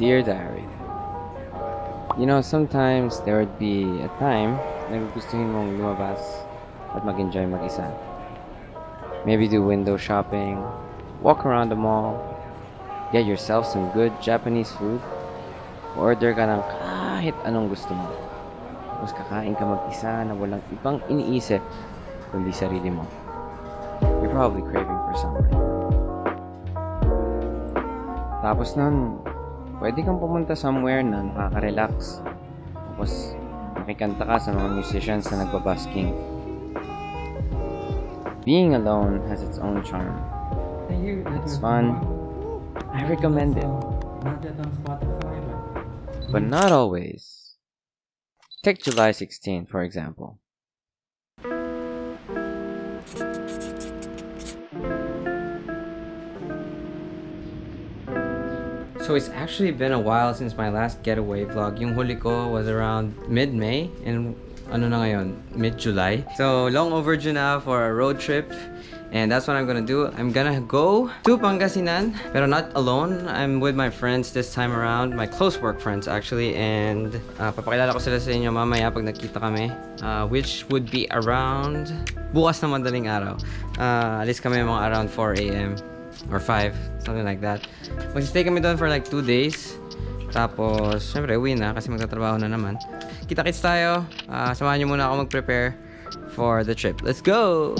Dear Diary, You know, sometimes there would be a time na gustuhin mong lumabas at mag-enjoy mag-isa. Maybe do window shopping, walk around the mall, get yourself some good Japanese food, order ka ng kahit anong gusto mo. Tapos kakain ka mag-isa na walang ibang iniisip kundi sarili mo. You're probably craving for something. Tapos nun, pwede kang pumunta somewhere na nakaka-relax. Tapos, makikanta ka sa mga musicians na nagbabasking. Being alone has its own charm. It's fun. I recommend it. Not that on Spotify, but But not always. Take July 16, for example. So it's actually been a while since my last getaway vlog. Yung huli ko was around mid-May and ano na ngayon, mid-July. So long overdue na for a road trip. And that's what I'm gonna do. I'm gonna go to Pangasinan, pero not alone. I'm with my friends this time around, my close work friends actually. And uh, papakilala ko sila sa inyo mamaya pag nakita kami. Uh, which would be around bukas na madaling araw. Uh, alis kami mga around 4 a.m. or 5, something like that. Mag-stay kami doon for like 2 days. Tapos, syempre, uwi na kasi magtatrabaho na naman. Kita-kits tayo. Ah, samahan niyo muna ako mag-prepare for the trip. Let's go!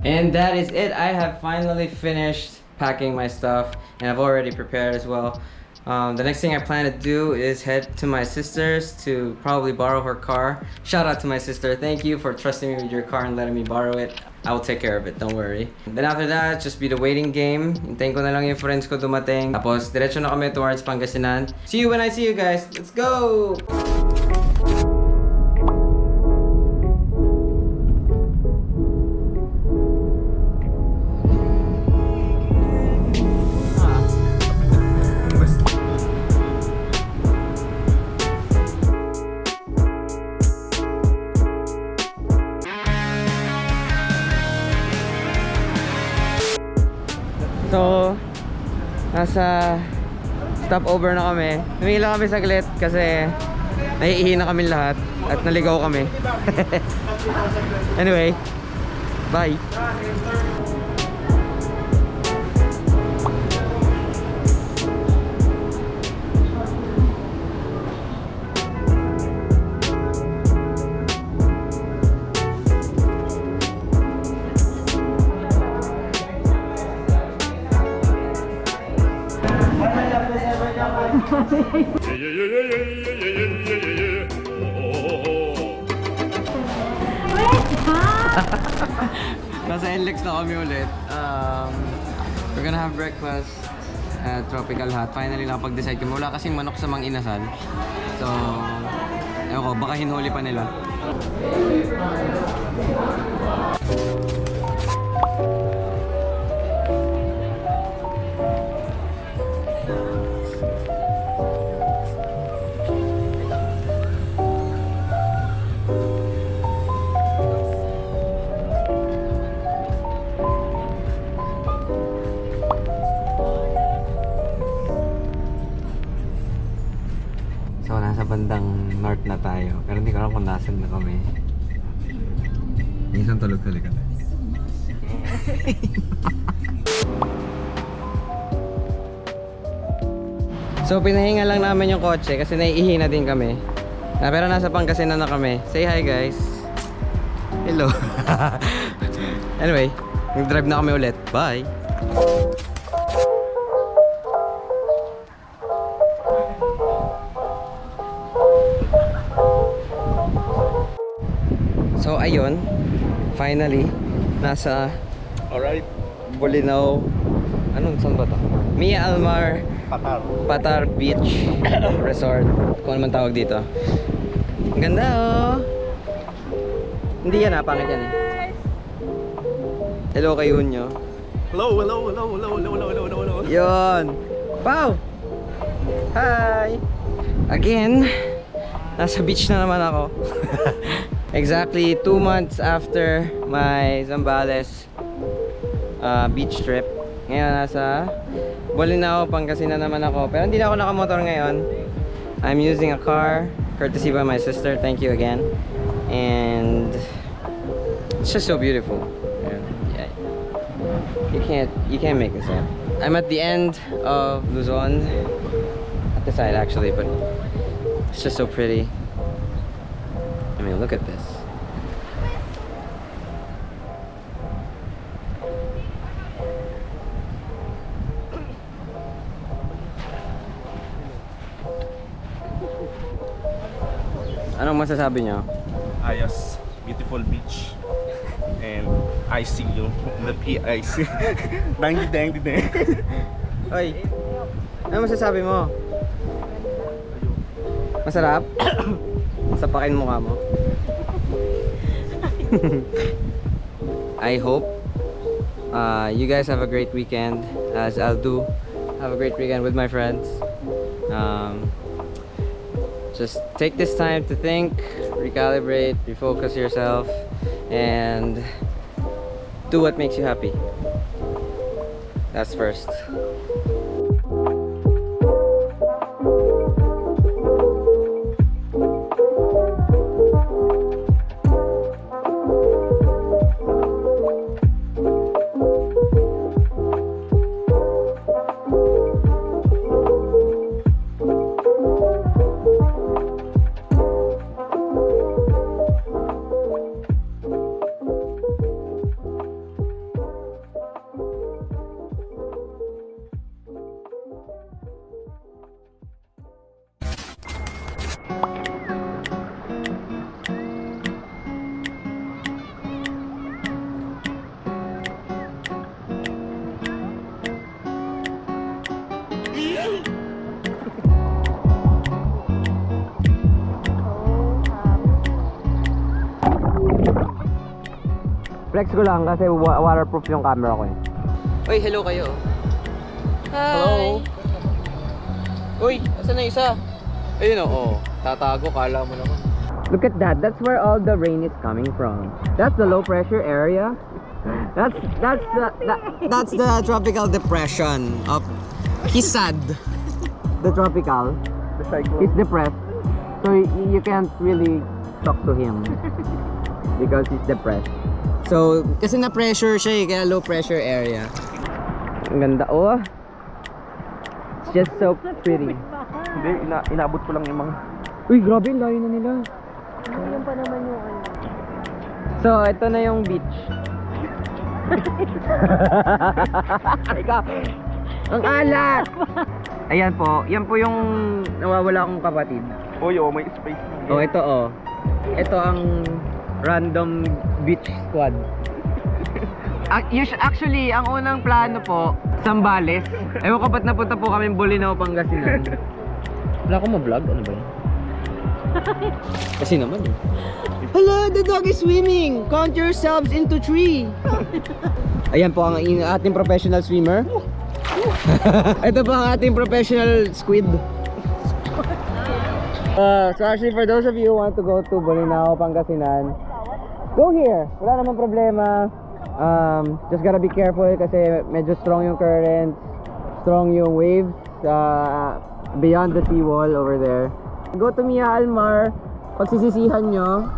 And that is it. I have finally finished packing my stuff and I've already prepared as well. Um, the next thing I plan to do is head to my sister's to probably borrow her car. Shout out to my sister. Thank you for trusting me with your car and letting me borrow it. I will take care of it, don't worry. Then after that, just be the waiting game. Hintayin ko na lang yung friends ko dumating. Tapos, diretso na kami towards Pangasinan. See you when I see you guys. Let's go! Nasa stopover na kami. Humila kami saglit kasi naiihi na kami lahat at naligaw kami. anyway, bye! NLEX na kami ulit. Um, we're gonna have breakfast at Tropical Hut. Finally, nakapag-decide kami. Wala kasing manok sa mang inasal. So, ewan ko, baka hinuli pa nila. So, pinahinga lang namin yung kotse kasi naiihi na din kami. Na, pero nasa Pangasinan na kami. Say hi, guys. Hello. anyway, nag-drive na kami ulit. Bye! So ayun, finally nasa Alright. Bolinao. Anong saan ba to? Mia Almar Patar. Patar Beach Resort. Kung ano man tawag dito. Ang ganda oh. Hindi yan ah, pangit yan eh. Hello kay Hunyo. Hello, hello, hello, hello, hello, hello, hello, hello, hello. Yon. Pau! Hi! Again, nasa beach na naman ako. Exactly two months after my Zambales uh, beach trip. Ngayon nasa Bolinao, Pangasinan naman ako. Pero hindi na ako nakamotor ngayon. I'm using a car, courtesy by my sister. Thank you again. And it's just so beautiful. Yeah. You can't you can't make this up. I'm at the end of Luzon. At the side actually, but it's just so pretty. I mean, look at this. Masasabi niyo? Ayos. Beautiful beach. And I see you. The PIC. dang di dang di dang. Oy, ano masasabi mo? Masarap? Sapakin mukha mo. I hope uh, you guys have a great weekend as I'll do. Have a great weekend with my friends. Um, just take this time to think, recalibrate, refocus yourself, and do what makes you happy. That's first. Flex ko lang kasi wa- waterproof yung camera ko eh. Uy, hello kayo. Hi. Hello. Uy, asan na isa? Ayun o, oh. Tatago, kala mo naman. Look at that. That's where all the rain is coming from. That's the low pressure area. That's that's the that, that's the tropical depression of Kisad. The tropical. The cyclone. He's depressed. So you can't really talk to him because he's depressed. So, kasi na-pressure siya eh, kaya low pressure area. Ang ganda. Oh. It's just so pretty. Hindi, ina inabot ko lang yung mga... Uy, grabe, layo na nila. Yung pa naman yung ano. So, ito na yung beach. Ikaw, ang alat! Ayan po, yan po yung nawawala kong kapatid. Uy, oh, may space. Oh, ito oh. Ito ang random beach squad. Actually, ang unang plano po, Sambales. Ewan ko ba't napunta po kami Bolinao, Pangasinan. Wala akong ma-vlog? Ano ba yun? Kasi naman eh. Hello, the dog is swimming! Count yourselves into three! Ayan po ang in- ating professional swimmer. Ito po ang ating professional squid. Uh, so actually for those of you who want to go to Bolinao, Pangasinan, go here. Wala namang problema. Um, just gotta be careful kasi medyo strong yung currents, strong yung waves uh, beyond the seawall over there. Go to Mia Almar. Pagsisisihan nyo,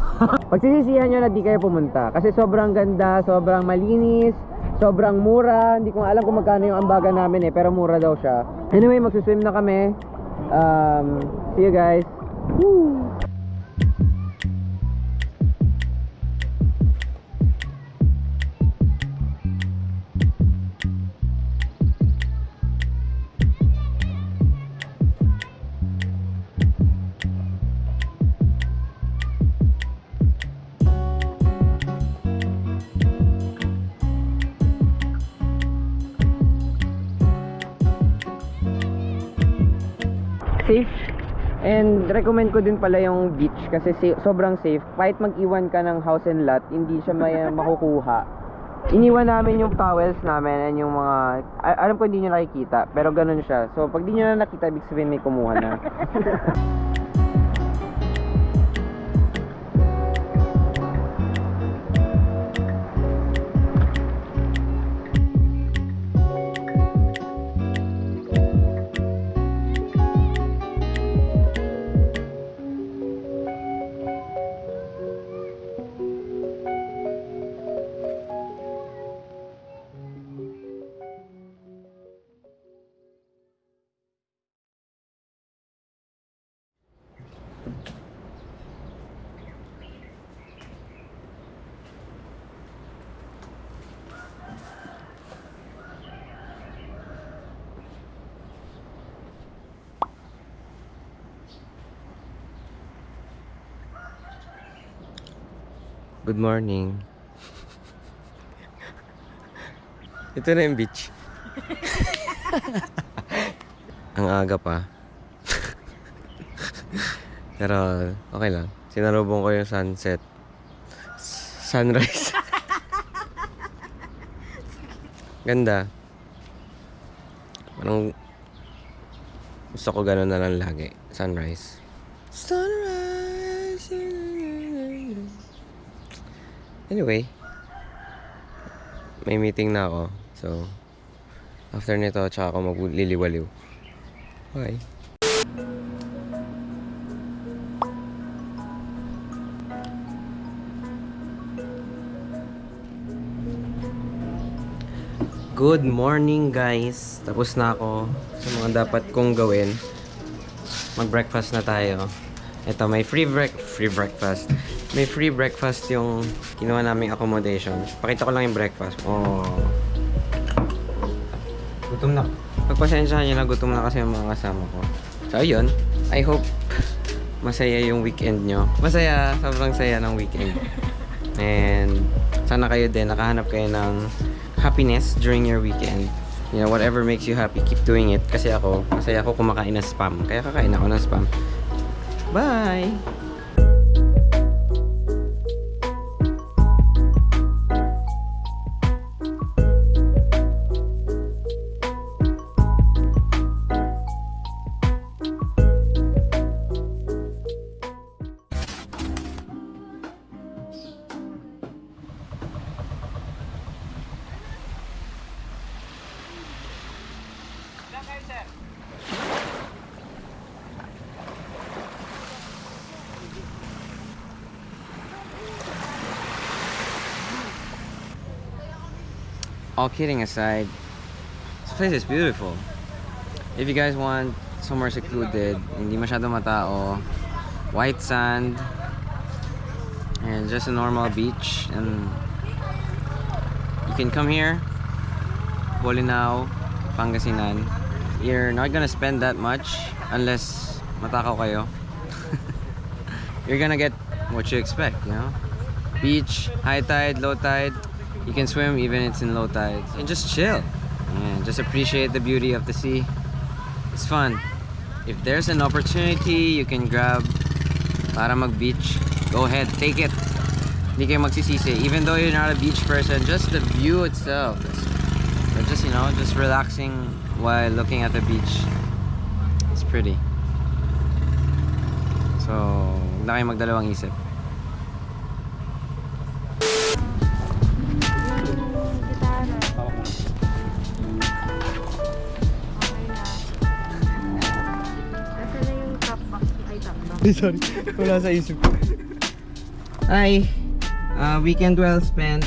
pagsisisihan nyo na di kayo pumunta. Kasi sobrang ganda, sobrang malinis, sobrang mura. Hindi ko alam kung magkano yung ambaga namin eh, pero mura daw siya. Anyway, magsuswim na kami. Um, see you guys. And recommend ko din pala yung beach kasi sa- sobrang safe. Kahit mag-iwan ka ng house and lot hindi siya may makukuha. Iniwan namin yung towels namin and yung mga a- alam ko hindi nyo nakikita pero ganun siya. So pag di nyo na nakita ibig sabihin may kumuha na Good morning. Ito na yung beach. Ang aga pa. Pero okay lang. Sinarubong ko yung sunset. S- Sunrise. Ganda. Parang gusto ko ganun na lang lagi. Sunrise. Anyway, may meeting na ako. So, after nito, tsaka ako magliliwaliw. Okay. Good morning guys! Tapos na ako sa mga dapat kong gawin. Mag-breakfast na tayo. Ito, may free break free breakfast. May free breakfast yung kinuha naming accommodation. Pakita ko lang yung breakfast. Oh. Gutom na. Pagpasensyahan nyo na, gutom na kasi yung mga kasama ko. So, ayun. I hope masaya yung weekend nyo. Masaya. Sobrang saya ng weekend. And sana kayo din, nakahanap kayo ng happiness during your weekend. You know, whatever makes you happy, keep doing it. Kasi ako, masaya ako kumakain ng spam. Kaya kakain ako ng spam. Bye! All kidding aside, this place is beautiful. If you guys want somewhere secluded, hindi masyado matao, white sand, and just a normal beach, and you can come here, Bolinao, Pangasinan. You're not gonna spend that much unless matakaw kayo. You're gonna get what you expect, you know? Beach, high tide, low tide, you can swim even it's in low tides. And just chill. And just appreciate the beauty of the sea. It's fun. If there's an opportunity you can grab para mag beach. Go ahead take it. Hindi kayo magsisisi. Even though you're not a beach person just the view itself just you know just relaxing while looking at the beach. It's pretty. So huwag na kayo magdalawang isip Ay, box. Sorry, wala sa isip ko. Hi! Uh, weekend well spent.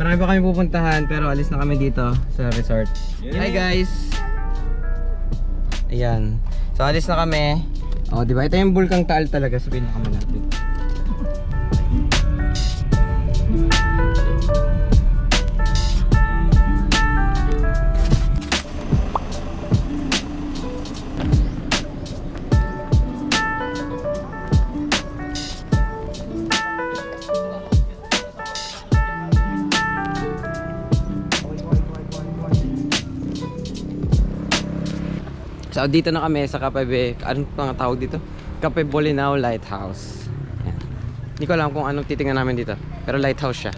Marami pa kami pupuntahan pero alis na kami dito sa resort. Hi guys! Ayan. So alis na kami. Oh, di ba? Ito yung Bulkang Taal talaga sa pinakamalapit. So dito na kami sa Kapebe, anong pang tawag dito? Cape Bolinao Lighthouse. Ayan. Hindi ko alam kung anong titingnan namin dito. Pero lighthouse siya.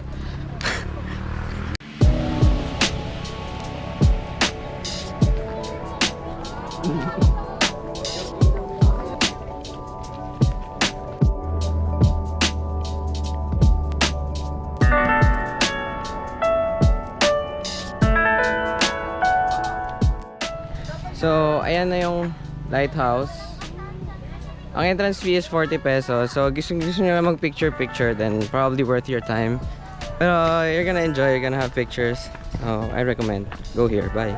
Lighthouse. Ang entrance fee is 40 pesos. So, gusto, gusto nyo na mag-picture-picture, then probably worth your time. Pero you're gonna enjoy, you're gonna have pictures. So, I recommend. Go here. Bye.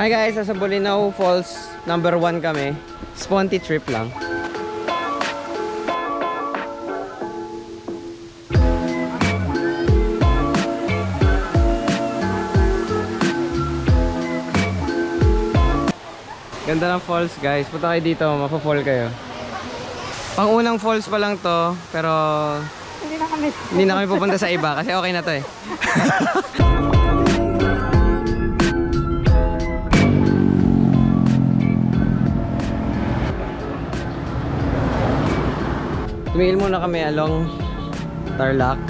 Hi guys, nasa Bolinao Falls number one kami. Sponty trip lang. Ganda ng falls guys. Punta kayo dito, mapafall kayo. Pang unang falls pa lang to, pero Hindi na kami. hindi na kami pupunta sa iba kasi okay na to eh. Tumigil muna kami along Tarlac.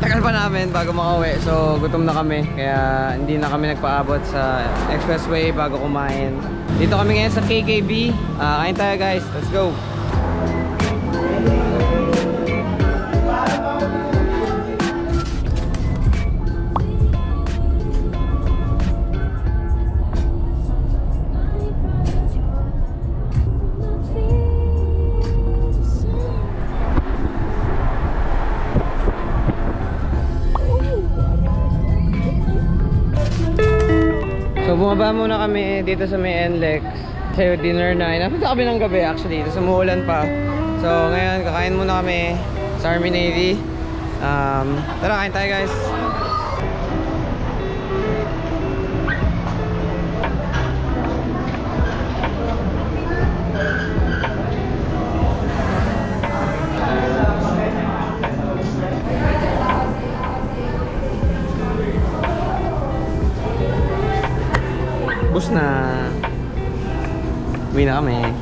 Tagal pa namin bago makauwi. So, gutom na kami. Kaya hindi na kami nagpaabot sa expressway bago kumain. Dito kami ngayon sa KKB. Ah, kain tayo guys. Let's go. Bumaba muna kami dito sa may NLEX Kasi dinner na, napunta kami ng gabi actually. Tapos umuulan pa. So ngayon kakain muna kami sa Army Navy. Um, Tara kain tayo guys Uwi na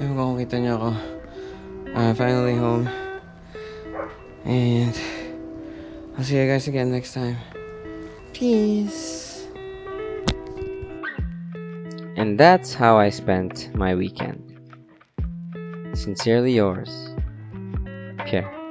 ewan ko kita niyo ako. Uh, finally home. And I'll see you guys again next time. Peace. And that's how I spent my weekend. Sincerely yours, Pierre.